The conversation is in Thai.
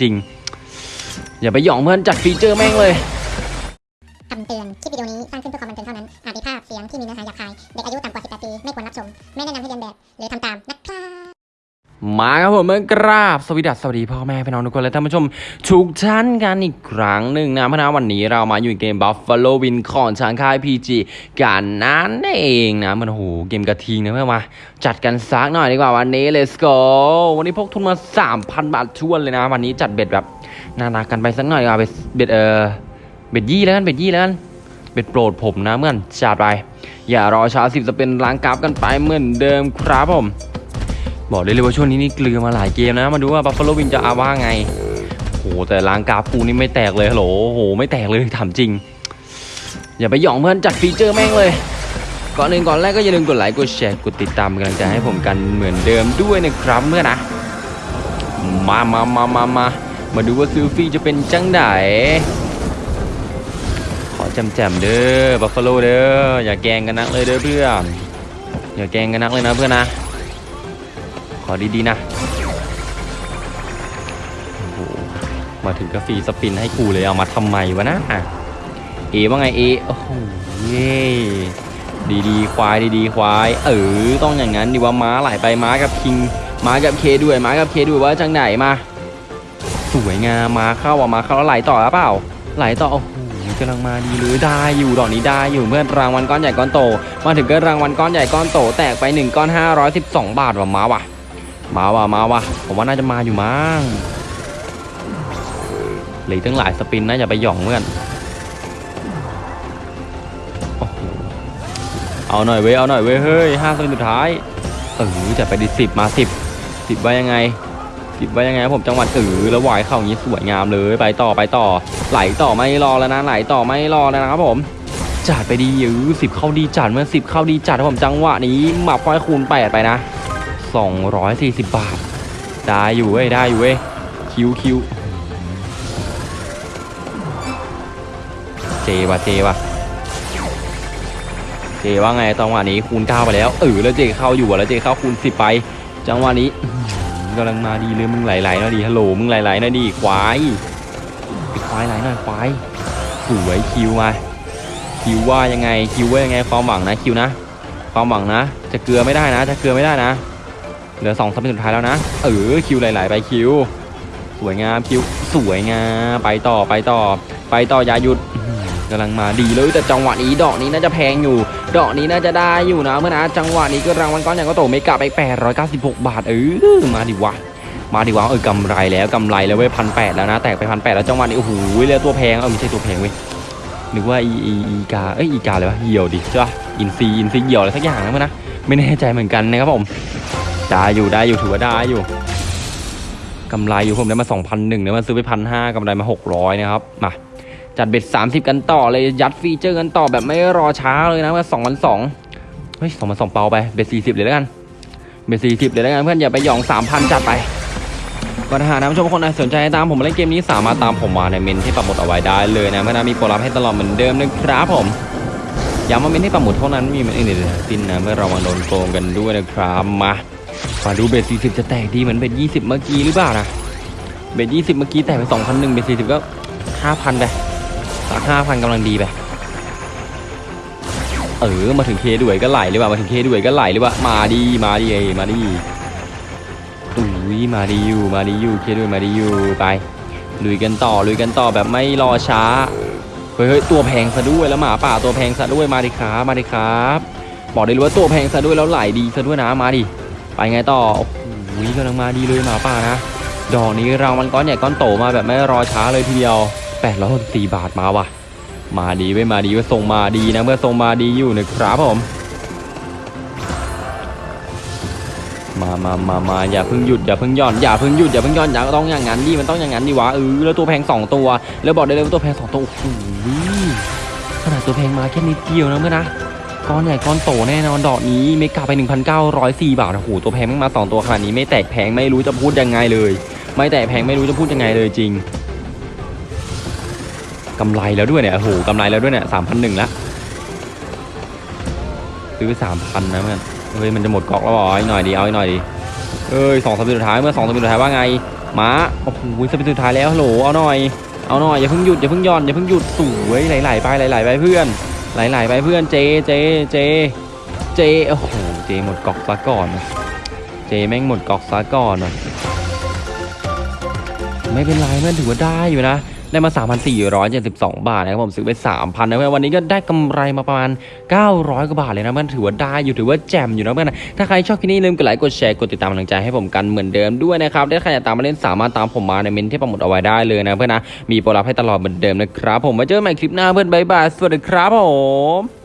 จริง อย่าไปหยองเพื่อนจัดฟีเจอร์แม่งเลยคำเตือน คลิปวิดีโอนี้สร้างขึ้นเพื่อความบันเทิงเท่านั้น อาจมีภาพเสียงที่มีเนื้อหาหยาบคาย เด็กอายุต่ำกว่า 18 ปี ไม่ควรรับชม ไม่แนะนำให้เรียนแบบ หรือทำตามนะครับ มาครับผมเมื่อกราบสวัสดีสวัสดีพ่อแม่พี่น้องทุกคนและท่านผู้ชมทุกท่านกันอีกครั้งหนึ่งนะเพราะนะวันนี้เรามาอยู่ในเกม Buffalo Win ของช้างค่าย PG กันนั้นเองนะมันโอ้โหเกมกระทิงนะเพื่อนมาจัดกันซักหน่อยดีกว่าวันนี้ let's go วันนี้พกทุนมา 3,000 บาทถ้วนเลยนะ วันนี้จัด bet แบบน่ารักกันไปสักหน่อยดีกว่า bet bet เออ bet ยี่แล้วกัน bet ยี่แล้วกัน bet โปรดผมนะเพื่อนจัดไปอย่ารอช้าสิบจะเป็นล้างกราฟกันไปเหมือนเดิมครับผม บอกได้เลยว่าช่วงนี้นี่เกลือมาหลายเกมนะ มาดูว่า Buffalo Win จะอาว่าไงโหแต่ล้างกราฟกูนี่ไม่แตกเลยฮัลโหลโหไม่แตกเลยถามจริง อย่าไปหยองเพื่อนจัดฟีเจอร์แม่งเลยก่อนอื่นก่อนแรกก็อย่าลืมกดไลค์กดแชร์กดติดตามกำลังใจให้ผมกันเหมือนเดิมด้วยนะครับเพื่อนนะมามามามามามาดูว่าซิลฟี่จะเป็นจังไดขอจำแจมเด้อบัฟฟาโลเด้ออย่าแกล้งกันนักเลยเด้อเพื่อนอย่าแกล้งกันนักเลยนะเพื่อนนะ ขอดีๆนะ โอ้โห มาถึงก็ฟรีสปินให้กูเลยเอามาทำไมวะนะ อะ เอว่าไงเอ โอ้โหเย่ดีๆ ควายดีๆ ควาย เออ ต้องอย่างนั้นดีว่าม้าไหลไปม้ากับคิง ม้ากับเคด้วย ม้ากับเคด้วยว่าจังไหนมา สวยงามมาเข้าอะมาเข้าแล้วไหลต่อหรือเปล่า ไหลต่อ โอ้โหกำลังมาดีเลยได้อยู่ดอกนี้ได้อยู่เพื่อนรางวัลก้อนใหญ่ก้อนโต มาถึงก็รางวัลก้อนใหญ่ก้อนโตแตกไป1ก้อน512 บาทว่ะม้าว่ะ มาว่ะมาว่ะผมว่าน่าจะมาอยู่มั้งหลืออกตั้งหลายสปินนะอย่าไปหย่องเพื่อนเอาหน่อยเว้ยเอาหน่อยเว้ยเฮ้ยห้าสปินสุดท้ายเออจะไปดิสิบมาสิบสิบไว้ยังไงสิบไว้ยังไงผมจังหวัดเออแล้ววายเข้าอย่างนี้สวยงามเลยไปต่อไปต่อ ไหลต่อไม่รอแล้วนะไหลต่อไม่รอแล้วนะครับผมจัดไปดียื้อสิบเข้าดีจัดเมื่อสิบเข้าดีจัดผมจังหวะนี้หมับค่อยคูณแปดไปนะ 240 บาท ได้อยู่เว้ย ได้อยู่เว้ย คิวคิวเจว่ะเจว่ะเจว่าไงจังหวะนี้คูณ9ไปแล้วเออแล้วเจเข้าอยู่แล้วเจเข้าคูณ10ไป จังหวะนี้กำลังมาดีเลยมึงไหลๆน่อยดีฮัลโหลมึงไหลๆน่อยดีควายไอ้ควายไหลหน่อยควายสวยคิวมาคิวว่ายังไงคิวว่ายังไงความหวังนะคิวนะ ความหวังนะ จะเกลือไม่ได้นะ จะเกลือไม่ได้นะ เหลือสองสปินสุดท้ายแล้วนะ เออคิวหลๆไปคิว สวยงามคิวสวยงามไปต่อไปต่อ ไปต่ออย่าหยุดกำลังมาดีเลยแต่จังหวะนี้ดอกนี้น่าจะแพงอยู่ ดอกนี้น่าจะได้อยู่นะเมื่อนะจังหวะนี้ก็รางวัลก้อนใหญ่ก็โตไม่กลับไป 896 บาทเออมาดิวะมาดิวะเออกำไรแล้วกำไรแล้วเว้ยพันแปดแล้วนะแตกไปพันแปดแล้วจังหวะนี้โอ้โหเลือตัวแพงเออไม่ใช่ตัวแพงเว้ยนึกว่าอีอีอีกาเอ้ยอีกาเลยวะเหี่ยวดิใช่ปะอินซีอินซีเหี่ยวอะไรสักอย่างนะเมื่อนะไม่แน่ใจเหมือนกันนะครับผม ได้อยู่ได้อยู่ถือว่าได้อยู่กำไรอยู่ผมได้มา 2,001เนี่ยมาซื้อไปพันห้ากำไรมา 600 นะครับ มา จัด bet 30 กันต่อเลยยัด feature กันต่อแบบไม่รอช้าเลยนะว่า2,200เฮ้ย2,200เปาไป bet 40เลยแล้วกัน bet 40เลยแล้วกันเพื่อนอย่าไปหยอง3,000จัดไปก็ถ้าหากนผู้ชมคนไหนสนใจตามผมมาเล่นเกมนี้สามารถตามผมมาในเมนต์ที่ปักหมุดเอาไว้ได้เลยนะเพื่อนมีโปรลับให้ตลอดเหมือนเดิมนะครับผมย้ำว่าเมนที่ปักหมุดเท่านั้นม่มีเมนอื่นใดทั้งสิ้นนะเมื่อเรามาโดนโกงกันด้วยนะครับมา มาดูเบส40จะแตกดีเหมือนเบส20เมื่อกี้หรือเปล่านะ เบส20เมื่อกี้แตกไป2,001เบส40ก็5,000ไปสัก5,000กำลังดีไป เออ มาถึงเคด้วยก็ไหลหรือเปล่า มาถึงเคด้วยก็ไหลหรือเปล่า มาดี มาดีเอมาดีอุ้ยมาดีอยู่ มาดีอยู่ เคด้วยมาดีอยู่ ไป ลุยกันต่อ ลุยกันต่อแบบไม่รอช้า เฮ้ยตัวแพงซะด้วย แล้วหมาป่าตัวแพงซะด้วย มาดิครับ มาดิครับ บอกได้เลยว่าตัวแพงซะด้วยแล้วไหลดีซะด้วยนะ มาดิ ไปไงต่อโอ้โหกำลังมาดีเลยหมาป่านะ ดอกนี้รางวัลก้อนใหญ่ก้อนโตมาแบบไม่รอช้าเลยทีเดียว864บาทมาว่ะ มาดีไว้มาดีไว้ส่งมาดีนะเมื่อส่งมาดีอยู่นะครับผมมามามามาอย่าเพิ่งหยุดอย่าเพิ่งย่อนอย่าเพิ่งหยุดอย่าเพิ่งย่อนอย่าต้องอย่างนั้นดิมันต้องอย่างนั้นดิวะเออแล้วตัวแพงสองตัว แล้วบอกได้เลยว่าตัวแพงสองตัวโอ้โหขนาดตัวแพงมาแค่นิดเดียวนะเมื่อนะ ก้อนใหญ่ก้อนโตแน่นอนดอกนี้เมกาไป 1,904 บาทโอ้โหตัวแพงแม่งมาสองตัวขนาดนี้ไม่แตกแพงไม่รู้จะพูดยังไงเลย ไม่แตกแพงไม่รู้จะพูดยังไงเลยจริงกำไรแล้วด้วยเนี่ยโอ้โหกำไรแล้วด้วยเนี่ยสามพันหนึ่งละซื้อสามพันนะเพื่อนเฮ้ยมันจะหมดกอกแล้วเหรอเอาอีกหน่อยดีเอาอีกหน่อยดีเอ้ยสองสามปีสุดท้ายเมื่อสองสามปีสุดท้ายว่าไงม้าโอ้โหสปินสุดท้ายแล้วโหลเอาหน่อยเอาหน่อยอย่าเพิ่งหยุดอย่าเพิ่งย่อนอย่าเพิ่งหยุดสวยไหลๆไปไหลๆไปเพื่อน ไหลๆไปเพื่อนเจเจเจเจโอ้โหเจหมดกอกซะก่อน เจแม่งหมดกอกซะก่อนว่ะไม่เป็นไรเพื่อนถือว่าได้อยู่นะ ได้มา 3,472 บาทนะครับผมซื้อไป 3,000นะเพื่อนวันนี้ก็ได้กำไรมาประมาณ 900 กว่าบาทเลยนะเพื่อนถือว่าได้อยู่ถือว่าแจ่มอยู่นะเพื่อนถ้าใครชอบคลิปนี้ลืมกดไลค์กดแชร์กดติดตามกำลังใจให้ผมกันเหมือนเดิมด้วยนะครับถ้าใครอยากตามมาเล่นสามารถตามผมมาในเมนที่ประมดเอาไว้ได้เลยนะเพื่อนนะมีโปรลับให้ตลอดเหมือนเดิมนะครับผมมาเจอกันใหม่คลิปหน้าเพื่อนบายบายสวัสดีครับผม